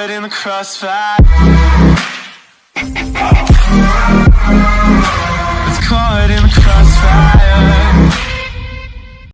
caught in the crossfire. It's caught in the crossfire.